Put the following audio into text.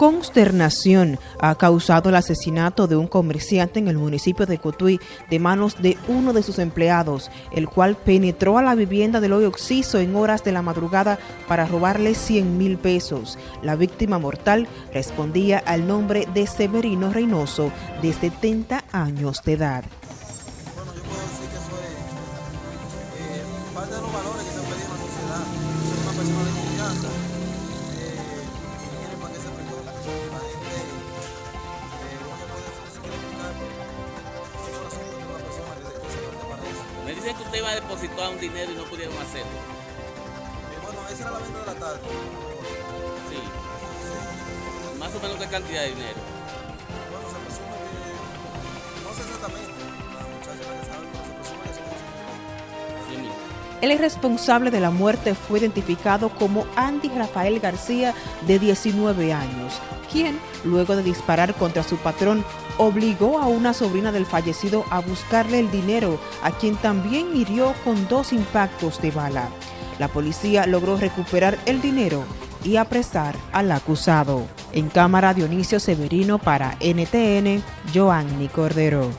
Consternación ha causado el asesinato de un comerciante en el municipio de Cotuí de manos de uno de sus empleados, el cual penetró a la vivienda del hoyo Oxiso en horas de la madrugada para robarle 100 mil pesos. La víctima mortal respondía al nombre de Severino Reynoso, de 70 años de edad. Bueno, yo puedo decir que es eh, parte de los valores que sociedad. Una persona de. Dicen que usted iba a depositar un dinero y no pudieron hacerlo. Eh, bueno, esa era la venta de la tarde. Sí. Más o menos qué cantidad de dinero. El responsable de la muerte fue identificado como Andy Rafael García, de 19 años, quien, luego de disparar contra su patrón, obligó a una sobrina del fallecido a buscarle el dinero, a quien también hirió con dos impactos de bala. La policía logró recuperar el dinero y apresar al acusado. En cámara Dionisio Severino para NTN, Joanny Cordero.